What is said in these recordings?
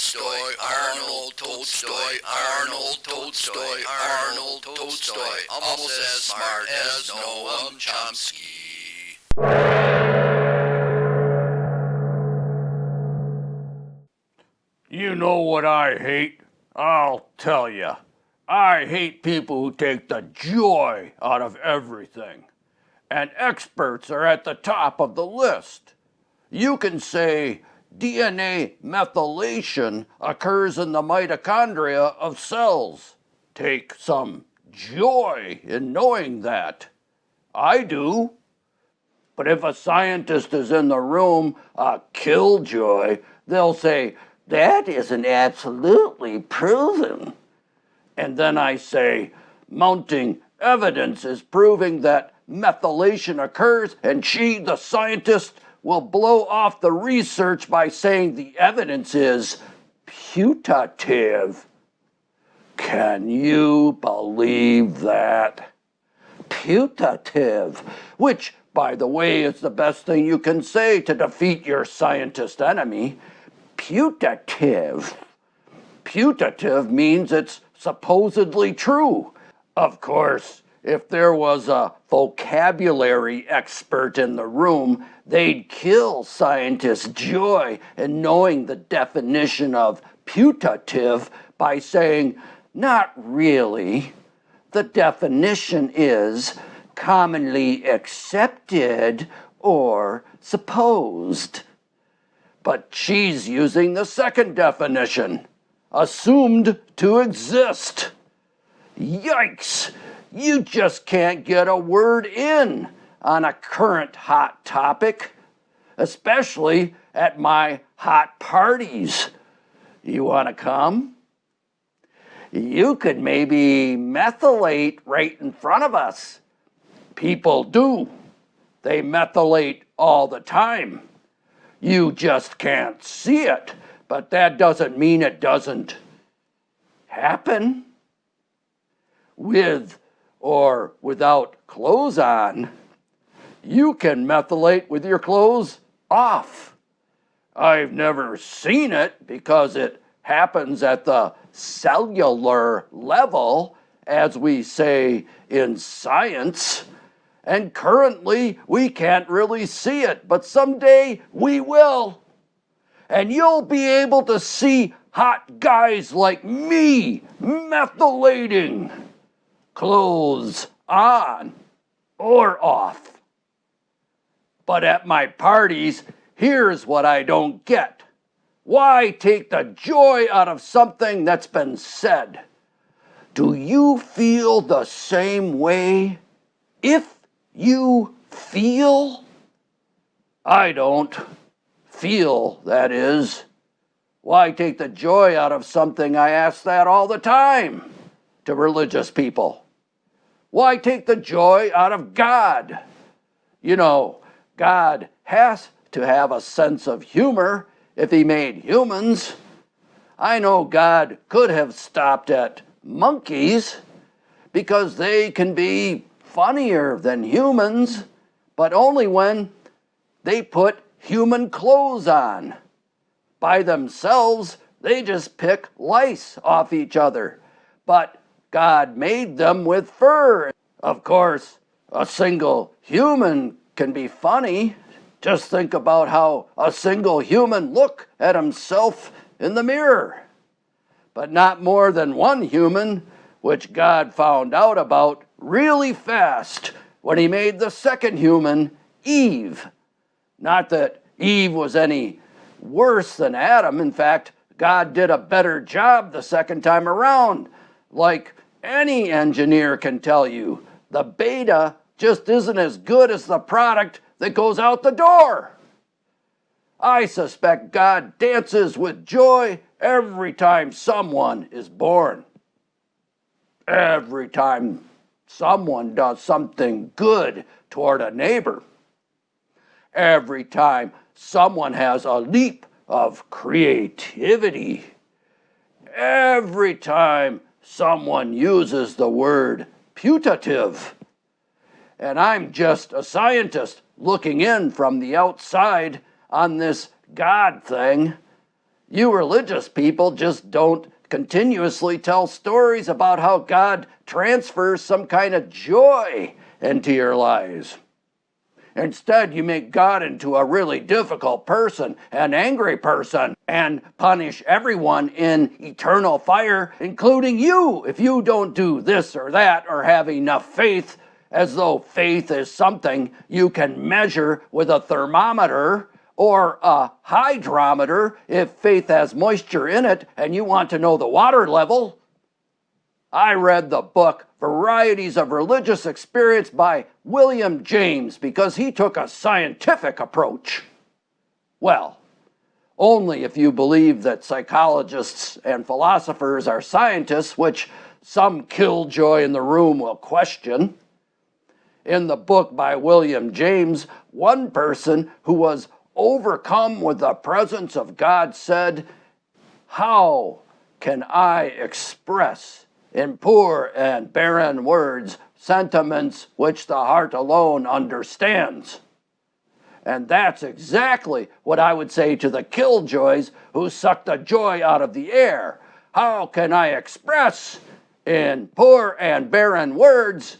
Tolstoy, Arnold Tolstoy, Arnold Tolstoy, Arnold Tolstoy, almost as smart as Noam Chomsky. You know what I hate? I'll tell you. I hate people who take the joy out of everything. And experts are at the top of the list. You can say DNA methylation occurs in the mitochondria of cells. Take some joy in knowing that. I do. But if a scientist is in the room, a killjoy, they'll say, that isn't absolutely proven. And then I say, mounting evidence is proving that methylation occurs, and she, the scientist, will blow off the research by saying the evidence is putative. Can you believe that? Putative, which, by the way, is the best thing you can say to defeat your scientist enemy. Putative. Putative means it's supposedly true. Of course, if there was a vocabulary expert in the room, they'd kill scientist joy in knowing the definition of putative by saying, not really. The definition is commonly accepted or supposed. But she's using the second definition, assumed to exist. Yikes! You just can't get a word in on a current hot topic, especially at my hot parties. You want to come? You could maybe methylate right in front of us. People do. They methylate all the time. You just can't see it, but that doesn't mean it doesn't happen. With or without clothes on, you can methylate with your clothes off. I've never seen it because it happens at the cellular level, as we say in science. And currently, we can't really see it, but someday we will. And you'll be able to see hot guys like me methylating clothes on or off. But at my parties, here's what I don't get. Why take the joy out of something that's been said? Do you feel the same way? If you feel, I don't feel, that is. Why take the joy out of something? I ask that all the time to religious people. Why take the joy out of God? You know, God has to have a sense of humor if he made humans. I know God could have stopped at monkeys because they can be funnier than humans, but only when they put human clothes on. By themselves, they just pick lice off each other. But God made them with fur. Of course, a single human can be funny. Just think about how a single human look at himself in the mirror. But not more than one human, which God found out about really fast when he made the second human, Eve. Not that Eve was any worse than Adam. In fact, God did a better job the second time around. Like any engineer can tell you, the beta just isn't as good as the product that goes out the door. I suspect God dances with joy every time someone is born. Every time someone does something good toward a neighbor. Every time someone has a leap of creativity. Every time someone uses the word putative. And I'm just a scientist looking in from the outside on this God thing. You religious people just don't continuously tell stories about how God transfers some kind of joy into your lives. Instead, you make God into a really difficult person, an angry person, and punish everyone in eternal fire, including you, if you don't do this or that or have enough faith, as though faith is something you can measure with a thermometer or a hydrometer if faith has moisture in it and you want to know the water level. I read the book Varieties of Religious Experience by William James because he took a scientific approach. Well, only if you believe that psychologists and philosophers are scientists, which some killjoy in the room will question. In the book by William James, one person who was overcome with the presence of God said, How can I express in poor and barren words sentiments which the heart alone understands. And that's exactly what I would say to the killjoys who suck the joy out of the air. How can I express in poor and barren words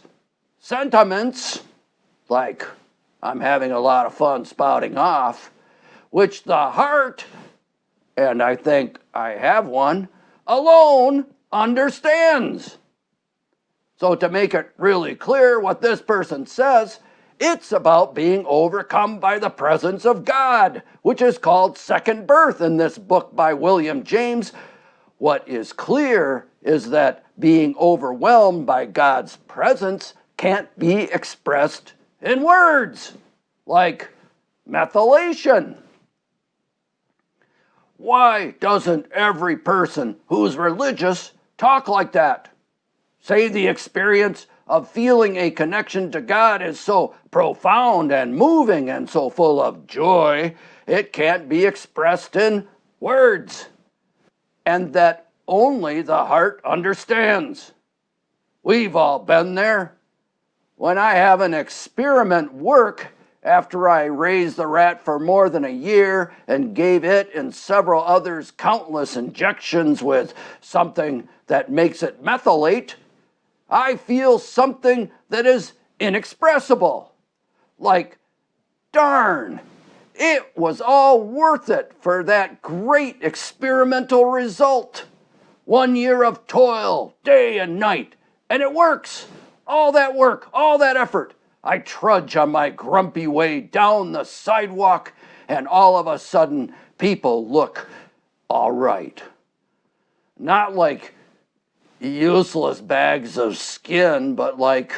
sentiments like I'm having a lot of fun spouting off, which the heart, and I think I have one, alone understands. So, to make it really clear what this person says, it's about being overcome by the presence of God, which is called second birth in this book by William James. What is clear is that being overwhelmed by God's presence can't be expressed in words, like methylation. Why doesn't every person who's religious talk like that. Say the experience of feeling a connection to God is so profound and moving and so full of joy, it can't be expressed in words, and that only the heart understands. We've all been there. When I have an experiment work, after I raised the rat for more than a year and gave it and several others countless injections with something that makes it methylate, I feel something that is inexpressible. Like, darn, it was all worth it for that great experimental result. One year of toil, day and night, and it works. All that work, all that effort I trudge on my grumpy way down the sidewalk, and all of a sudden, people look all right. Not like useless bags of skin, but like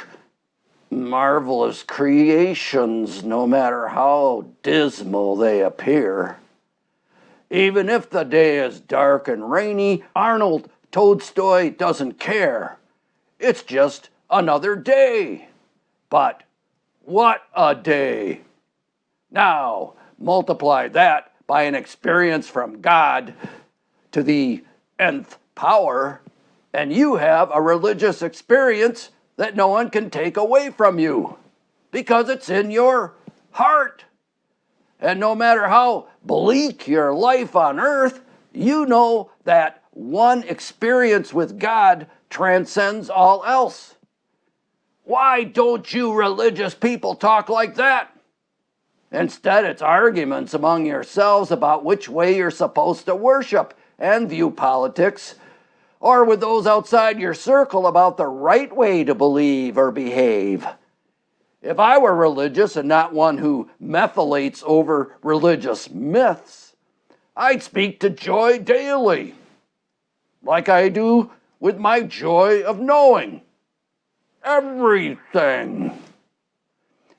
marvelous creations, no matter how dismal they appear. Even if the day is dark and rainy, Arnold Tolstoy doesn't care. It's just another day. But what a day! Now, multiply that by an experience from God to the nth power, and you have a religious experience that no one can take away from you because it's in your heart. And no matter how bleak your life on earth, you know that one experience with God transcends all else. Why don't you religious people talk like that? Instead, it's arguments among yourselves about which way you're supposed to worship and view politics, or with those outside your circle about the right way to believe or behave. If I were religious and not one who methylates over religious myths, I'd speak to joy daily, like I do with my joy of knowing everything.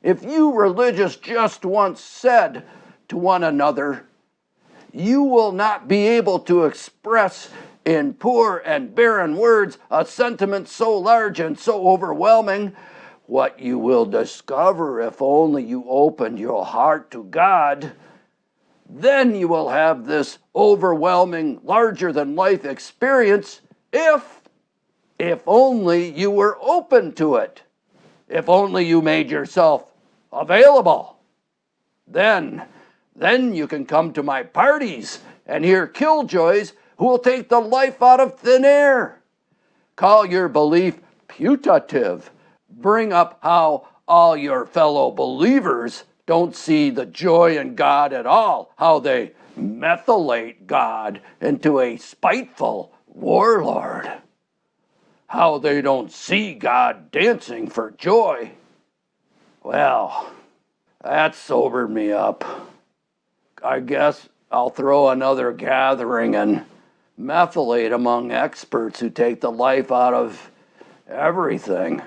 If you religious just once said to one another, you will not be able to express in poor and barren words a sentiment so large and so overwhelming, what you will discover if only you open your heart to God, then you will have this overwhelming, larger than life experience if if only you were open to it. If only you made yourself available. Then, then you can come to my parties and hear killjoys who will take the life out of thin air. Call your belief putative. Bring up how all your fellow believers don't see the joy in God at all, how they methylate God into a spiteful warlord, how they don't see God dancing for joy. Well, that sobered me up. I guess I'll throw another gathering and methylate among experts who take the life out of everything.